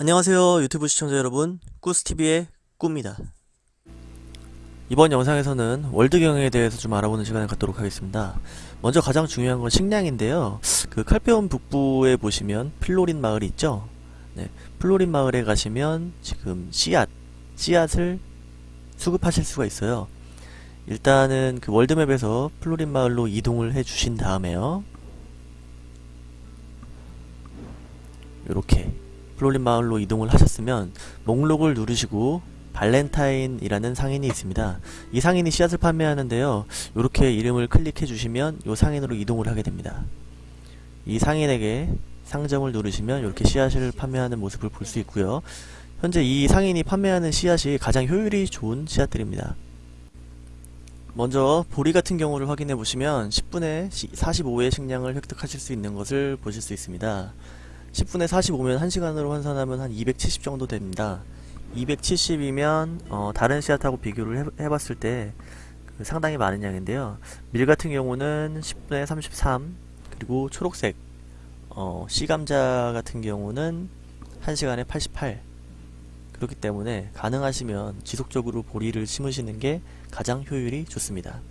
안녕하세요 유튜브 시청자 여러분. 꾸스TV의 꾸입니다. 이번 영상에서는 월드 경영에 대해서 좀 알아보는 시간을 갖도록 하겠습니다. 먼저 가장 중요한 건 식량인데요. 그 칼페온 북부에 보시면 플로린 마을이 있죠? 네, 플로린 마을에 가시면 지금 씨앗 씨앗을 수급하실 수가 있어요. 일단은 그 월드맵에서 플로린 마을로 이동을 해 주신 다음에요. 요렇게 플로린 마을로 이동을 하셨으면 목록을 누르시고 발렌타인이라는 상인이 있습니다. 이 상인이 씨앗을 판매하는데요. 이렇게 이름을 클릭해 주시면 이 상인으로 이동을 하게 됩니다. 이 상인에게 상점을 누르시면 이렇게 씨앗을 판매하는 모습을 볼 수 있고요. 현재 이 상인이 판매하는 씨앗이 가장 효율이 좋은 씨앗들입니다. 먼저 보리 같은 경우를 확인해 보시면 10분에 45의 식량을 획득하실 수 있는 것을 보실 수 있습니다. 10분에 45면 1시간으로 환산하면 한 270 정도 됩니다. 270이면 어, 다른 씨앗하고 비교를 해, 봤을 때 그 상당히 많은 양인데요. 밀 같은 경우는 10분에 33 그리고 초록색 어, 씨감자 같은 경우는 1시간에 88 그렇기 때문에 가능하시면 지속적으로 보리를 심으시는 게 가장 효율이 좋습니다.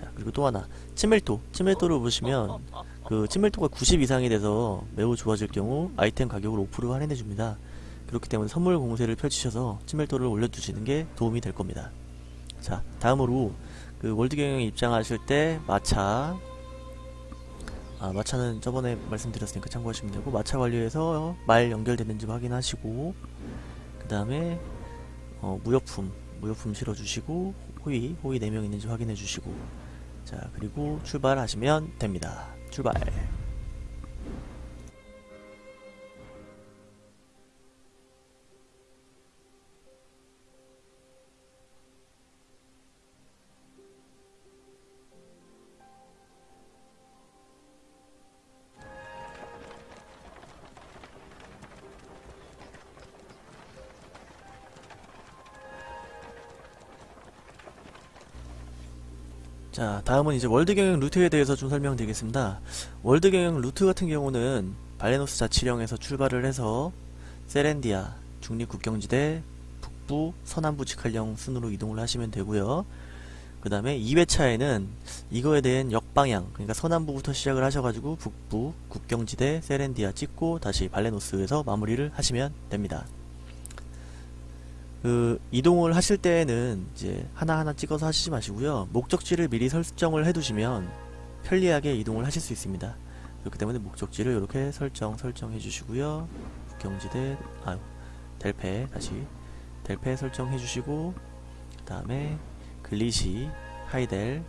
자 그리고 또 하나 치밀도 치밀도를 보시면 그 친밀도가 90 이상이 돼서 매우 좋아질 경우 아이템 가격을 5% 할인해 줍니다. 그렇기 때문에 선물 공세를 펼치셔서 친밀도를 올려두시는 게 도움이 될 겁니다. 자, 다음으로 그 월드 경영에 입장하실 때 마차 아, 마차는 저번에 말씀드렸으니까 참고하시면 되고 마차 관리해서 말 연결되는지 확인하시고 그 다음에 어, 무역품 무역품 실어주시고 호위 호위 4명 있는지 확인해 주시고 자 그리고 출발하시면 됩니다. 출발 자 다음은 이제 월드 경영 루트에 대해서 좀 설명드리겠습니다. 월드 경영 루트 같은 경우는 발레노스 자치령에서 출발을 해서 세렌디아 중립국경지대 북부 서남부 직할령 순으로 이동을 하시면 되고요. 그 다음에 2회차에는 이거에 대한 역방향 그러니까 서남부부터 시작을 하셔가지고 북부 국경지대 세렌디아 찍고 다시 발레노스에서 마무리를 하시면 됩니다 그 이동을 하실 때에는 이제 하나하나 찍어서 하시지 마시고요. 목적지를 미리 설정을 해두시면 편리하게 이동을 하실 수 있습니다. 그렇기 때문에 목적지를 이렇게 설정 설정해 주시고요. 국경지대 아유 델페 다시 델페 설정해 주시고 그 다음에 글리시 하이델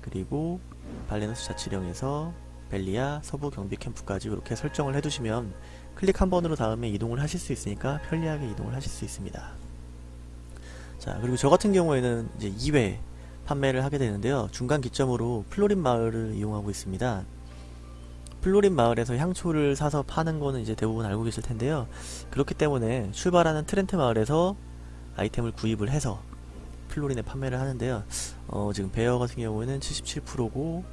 그리고 발레노스 자치령에서 벨리아 서부 경비 캠프까지 이렇게 설정을 해두시면 클릭 한 번으로 다음에 이동을 하실 수 있으니까 편리하게 이동을 하실 수 있습니다. 자 그리고 저 같은 경우에는 이제 2회 판매를 하게 되는데요. 중간 기점으로 플로린 마을을 이용하고 있습니다. 플로린 마을에서 향초를 사서 파는 거는 이제 대부분 알고 계실 텐데요. 그렇기 때문에 출발하는 트렌트 마을에서 아이템을 구입을 해서 플로린에 판매를 하는데요. 어, 지금 베어 같은 경우에는 77%고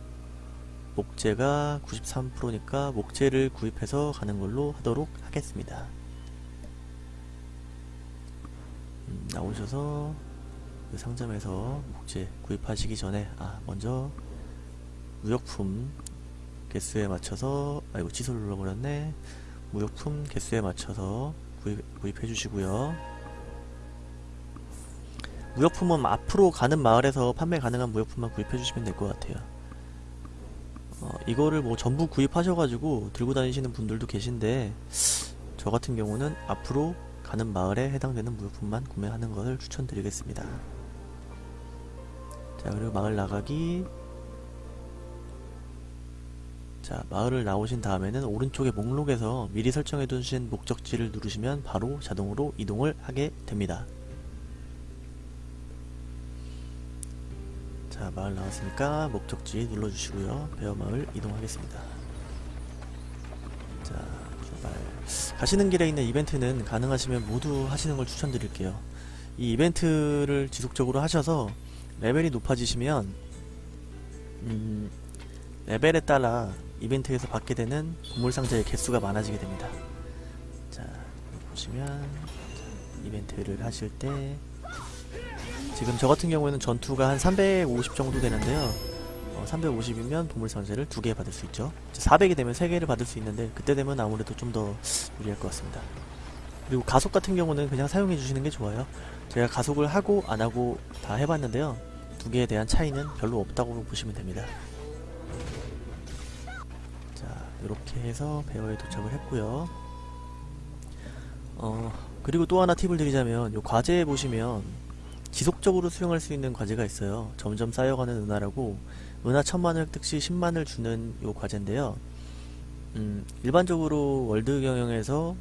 목재가 93%니까 목재를 구입해서 가는 걸로 하도록 하겠습니다. 음, 나오셔서 그 상점에서 목재 구입하시기 전에 아 먼저 무역품 개수에 맞춰서 아이고 취소 눌러버렸네. 무역품 개수에 맞춰서 구입, 구입 해 주시고요. 무역품은 앞으로 가는 마을에서 판매 가능한 무역품만 구입해 주시면 될 것 같아요 어, 이거를 뭐 전부 구입하셔가지고 들고 다니시는 분들도 계신데 저 같은 경우는 앞으로 가는 마을에 해당되는 물품만 구매하는 것을 추천드리겠습니다. 자 그리고 마을 나가기 자 마을을 나오신 다음에는 오른쪽에 목록에서 미리 설정해 두신 목적지를 누르시면 바로 자동으로 이동을 하게 됩니다. 자 마을 나왔으니까 목적지 눌러주시고요. 베어마을 이동하겠습니다. 자 출발. 가시는 길에 있는 이벤트는 가능하시면 모두 하시는 걸 추천드릴게요. 이 이벤트를 지속적으로 하셔서 레벨이 높아지시면 음, 레벨에 따라 이벤트에서 받게 되는 보물상자의 개수가 많아지게 됩니다. 자 보시면 자, 이벤트를 하실 때 지금 저 같은 경우에는 전투가 한 350 정도 되는데요. 어, 350이면 보물 선세를 두 개 받을 수 있죠. 400이 되면 세 개를 받을 수 있는데 그때 되면 아무래도 좀 더 유리할 것 같습니다. 그리고 가속 같은 경우는 그냥 사용해 주시는 게 좋아요. 제가 가속을 하고 안 하고 다 해봤는데요. 두 개에 대한 차이는 별로 없다고 보시면 됩니다. 자, 이렇게 해서 베어에 도착을 했고요. 어, 그리고 또 하나 팁을 드리자면 요 과제에 보시면 지속적으로 수령할 수 있는 과제가 있어요. 점점 쌓여가는 은하라고 은하 천만을 획득 시 10만을 주는 요 과제인데요. 음, 일반적으로 월드 경영에서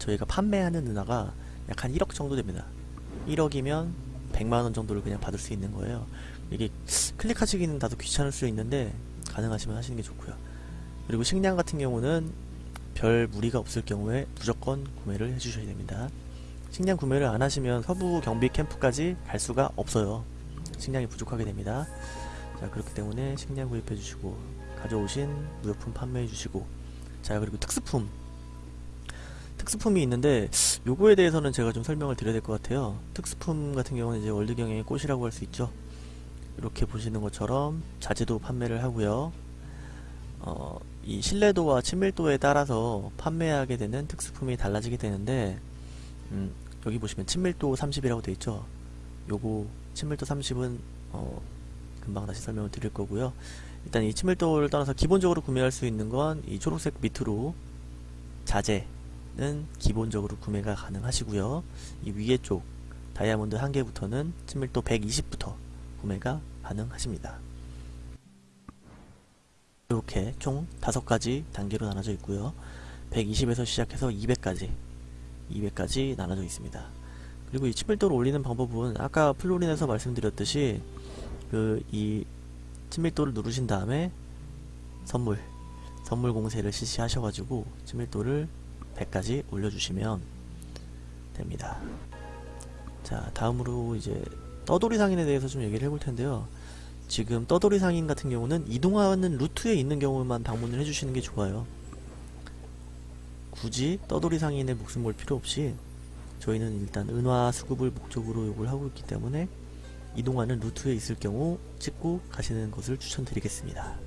저희가 판매하는 은하가 약 한 1억 정도 됩니다. 1억이면 100만원 정도를 그냥 받을 수 있는 거예요. 이게 클릭하시기는 다소 귀찮을 수 있는데 가능하시면 하시는 게 좋고요. 그리고 식량 같은 경우는 별 무리가 없을 경우에 무조건 구매를 해주셔야 됩니다. 식량 구매를 안 하시면 서부 경비 캠프까지 갈 수가 없어요. 식량이 부족하게 됩니다. 자 그렇기 때문에 식량 구입해 주시고 가져오신 무역품 판매해 주시고 자 그리고 특수품 특수품이 있는데 요거에 대해서는 제가 좀 설명을 드려야 될 것 같아요. 특수품 같은 경우는 이제 월드경영의 꽃이라고 할 수 있죠. 이렇게 보시는 것처럼 자재도 판매를 하고요. 어, 이 신뢰도와 친밀도에 따라서 판매하게 되는 특수품이 달라지게 되는데 음, 여기 보시면 친밀도 30이라고 되어 있죠. 요거 친밀도 30은 어, 금방 다시 설명을 드릴 거고요. 일단 이 친밀도를 떠나서 기본적으로 구매할 수 있는 건 이 초록색 밑으로 자재는 기본적으로 구매가 가능하시고요. 이 위에 쪽 다이아몬드 한 개부터는 친밀도 120부터 구매가 가능하십니다. 이렇게 총 다섯 가지 단계로 나눠져 있고요. 120에서 시작해서 200까지 200까지 나눠져 있습니다. 그리고 이 친밀도를 올리는 방법은 아까 플로린에서 말씀드렸듯이 그 이 친밀도를 누르신 다음에 선물 선물 공세를 실시하셔가지고 친밀도를 100까지 올려주시면 됩니다. 자 다음으로 이제 떠돌이 상인에 대해서 좀 얘기를 해볼 텐데요. 지금 떠돌이 상인 같은 경우는 이동하는 루트에 있는 경우만 방문을 해주시는 게 좋아요. 굳이 떠돌이 상인의 목숨 걸 필요 없이 저희는 일단 은화 수급을 목적으로 요걸 하고 있기 때문에 이동하는 루트에 있을 경우 찍고 가시는 것을 추천드리겠습니다.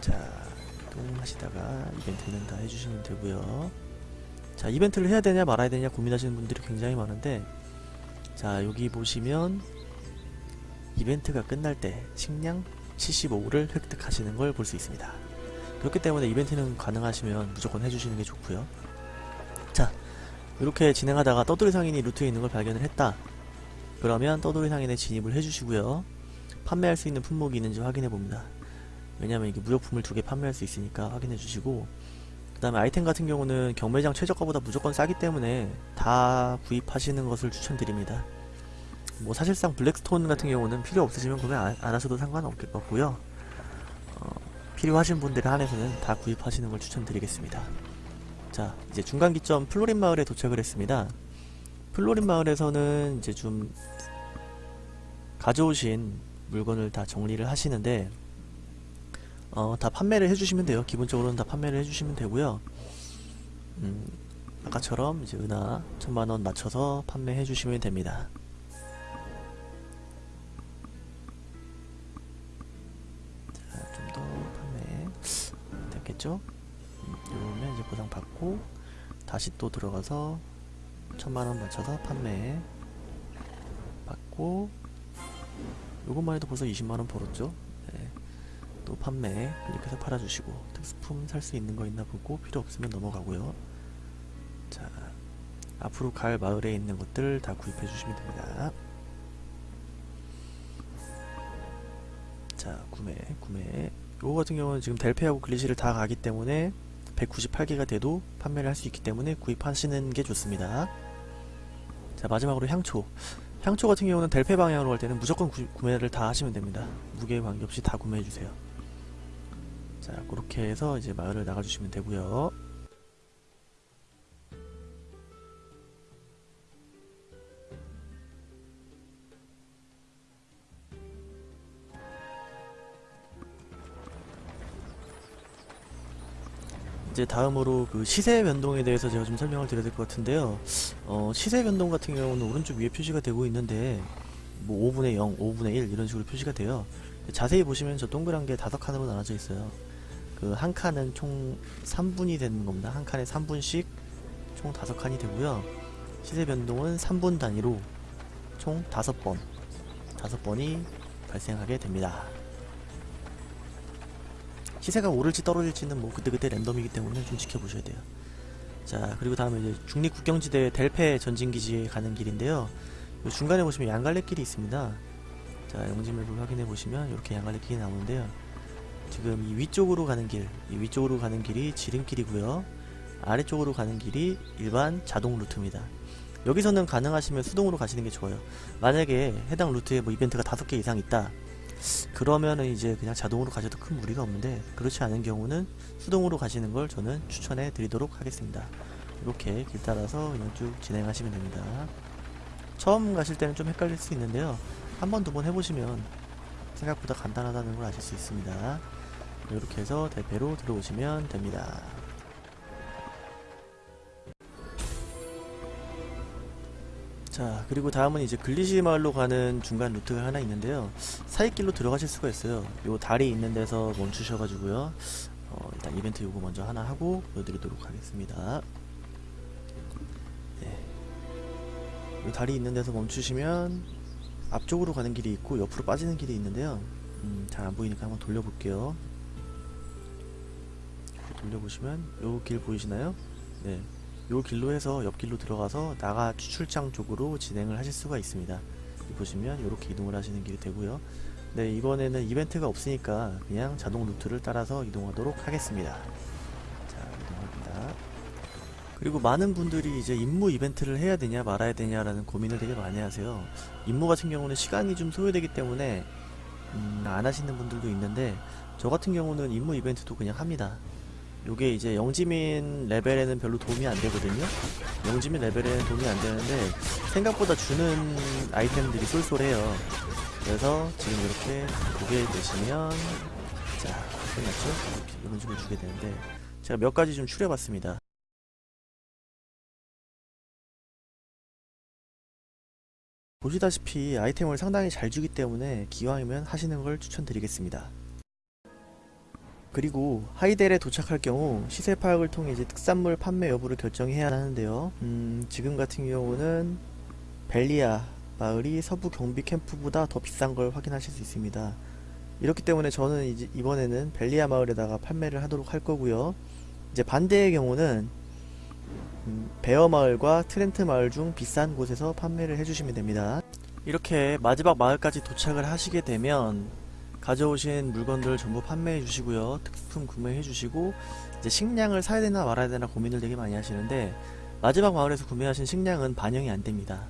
자, 이동하시다가 이벤트는 다 해주시면 되고요. 자, 이벤트를 해야 되냐 말아야 되냐 고민하시는 분들이 굉장히 많은데 자, 여기 보시면 이벤트가 끝날 때 식량 75를 획득하시는 걸 볼 수 있습니다. 그렇기 때문에 이벤트는 가능하시면 무조건 해주시는 게 좋고요. 자, 이렇게 진행하다가 떠돌이 상인이 루트에 있는 걸 발견을 했다. 그러면 떠돌이 상인에 진입을 해주시고요. 판매할 수 있는 품목이 있는지 확인해 봅니다. 왜냐면 이게 무역품을 두 개 판매할 수 있으니까 확인해 주시고 그 다음에 아이템 같은 경우는 경매장 최저가보다 무조건 싸기 때문에 다 구입하시는 것을 추천드립니다. 뭐 사실상 블랙스톤 같은 경우는 필요 없으시면 구매 안, 안 하셔도 상관없을 것 같고요. 어, 필요하신 분들에 한해서는 다 구입하시는 걸 추천드리겠습니다. 자, 이제 중간 기점 플로린 마을에 도착을 했습니다. 플로린 마을에서는 이제 좀 가져오신 물건을 다 정리를 하시는데 어, 다 판매를 해주시면 돼요. 기본적으로는 다 판매를 해주시면 되고요. 음, 아까처럼 이제 은하 천만원 맞춰서 판매해 주시면 됩니다. 됐겠죠? 음, 이러면 이제 보상 받고 다시 또 들어가서 천만원 맞춰서 판매 받고 요것만 해도 벌써 20만원 벌었죠? 네. 또 판매 클릭해서 팔아주시고 특수품 살 수 있는 거 있나 보고 필요 없으면 넘어가고요 자 앞으로 갈 마을에 있는 것들 다 구입해 주시면 됩니다 자 구매 구매 요거 같은 경우는 지금 델페하고 글리시를 다 가기 때문에 198개가 돼도 판매를 할 수 있기 때문에 구입하시는 게 좋습니다. 자 마지막으로 향초. 향초 같은 경우는 델페 방향으로 갈 때는 무조건 구, 구매를 다 하시면 됩니다. 무게에 관계없이 다 구매해 주세요. 자 그렇게 해서 이제 마을을 나가주시면 되고요 이제 다음으로 그 시세 변동에 대해서 제가 좀 설명을 드려야 될 것 같은데요. 어, 시세 변동 같은 경우는 오른쪽 위에 표시가 되고 있는데 뭐 5분의 0, 5분의 1 이런 식으로 표시가 돼요. 자세히 보시면 저 동그란 게 다섯 칸으로 나눠져 있어요. 그 한 칸은 총 3분이 되는 겁니다. 한 칸에 3분씩 총 다섯 칸이 되고요. 시세 변동은 3분 단위로 총 다섯 번, 다섯 번이 발생하게 됩니다. 시세가 오를지 떨어질지는 뭐 그때그때 랜덤이기 때문에 좀 지켜보셔야 돼요. 자, 그리고 다음에 이제 중립 국경지대 델페 전진기지에 가는 길인데요. 요 중간에 보시면 양갈래길이 있습니다. 자, 영지맵을 확인해 보시면 이렇게 양갈래길이 나오는데요. 지금 이 위쪽으로 가는 길, 이 위쪽으로 가는 길이 지름길이고요. 아래쪽으로 가는 길이 일반 자동 루트입니다. 여기서는 가능하시면 수동으로 가시는 게 좋아요. 만약에 해당 루트에 뭐 이벤트가 다섯 개 이상 있다. 그러면은 이제 그냥 자동으로 가셔도 큰 무리가 없는데 그렇지 않은 경우는 수동으로 가시는 걸 저는 추천해 드리도록 하겠습니다. 이렇게 길 따라서 그냥 쭉 진행하시면 됩니다. 처음 가실 때는 좀 헷갈릴 수 있는데요. 한 번, 두 번 해보시면 생각보다 간단하다는 걸 아실 수 있습니다. 이렇게 해서 대패로 들어오시면 됩니다. 자 그리고 다음은 이제 글리시 마을로 가는 중간 루트가 하나 있는데요 사이길로 들어가실 수가 있어요 요 다리 있는 데서 멈추셔가지고요 어, 일단 이벤트 요거 먼저 하나 하고 보여드리도록 하겠습니다 네. 요 다리 있는 데서 멈추시면 앞쪽으로 가는 길이 있고 옆으로 빠지는 길이 있는데요 음, 잘 안보이니까 한번 돌려볼게요 돌려보시면 요 길 보이시나요? 네. 요 길로 해서 옆길로 들어가서 나가 추출장 쪽으로 진행을 하실 수가 있습니다. 보시면 이렇게 이동을 하시는 길이 되고요. 네, 이번에는 이벤트가 없으니까 그냥 자동 루트를 따라서 이동하도록 하겠습니다. 자, 이동합니다. 그리고 많은 분들이 이제 임무 이벤트를 해야 되냐 말아야 되냐 라는 고민을 되게 많이 하세요. 임무 같은 경우는 시간이 좀 소요되기 때문에 음, 안 하시는 분들도 있는데 저 같은 경우는 임무 이벤트도 그냥 합니다. 요게 이제 영지민 레벨에는 별로 도움이 안 되거든요. 영지민 레벨에는 도움이 안 되는데 생각보다 주는 아이템들이 쏠쏠해요. 그래서 지금 이렇게 보게 되시면 자 끝났죠? 이런 식으로 주게 되는데 제가 몇 가지 좀 추려봤습니다. 보시다시피 아이템을 상당히 잘 주기 때문에 기왕이면 하시는 걸 추천드리겠습니다. 그리고 하이델에 도착할 경우 시세 파악을 통해 이제 특산물 판매 여부를 결정해야 하는데요. 음, 지금 같은 경우는 벨리아 마을이 서부 경비 캠프보다 더 비싼 걸 확인하실 수 있습니다. 이렇기 때문에 저는 이제 이번에는 벨리아 마을에다가 판매를 하도록 할 거고요. 이제 반대의 경우는 음, 베어 마을과 트렌트 마을 중 비싼 곳에서 판매를 해주시면 됩니다. 이렇게 마지막 마을까지 도착을 하시게 되면 가져오신 물건들 전부 판매해 주시고요. 특품 구매해 주시고 이제 식량을 사야 되나 말아야 되나 고민을 되게 많이 하시는데 마지막 마을에서 구매하신 식량은 반영이 안 됩니다.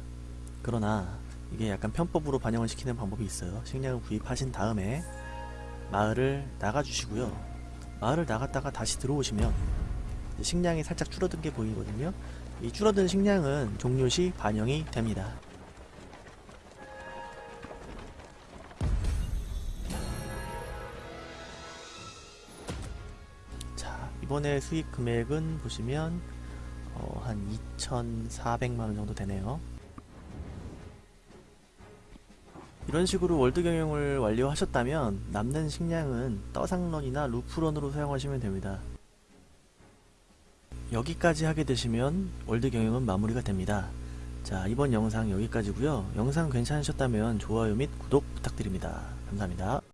그러나 이게 약간 편법으로 반영을 시키는 방법이 있어요. 식량을 구입하신 다음에 마을을 나가 주시고요. 마을을 나갔다가 다시 들어오시면 식량이 살짝 줄어든 게 보이거든요. 이 줄어든 식량은 종료 시 반영이 됩니다. 이번에 수익 금액은 보시면 어, 한 2,400만원 정도 되네요. 이런 식으로 월드 경영을 완료하셨다면 남는 식량은 떠상런이나 루프런으로 사용하시면 됩니다. 여기까지 하게 되시면 월드 경영은 마무리가 됩니다. 자 이번 영상 여기까지고요. 영상 괜찮으셨다면 좋아요 및 구독 부탁드립니다. 감사합니다.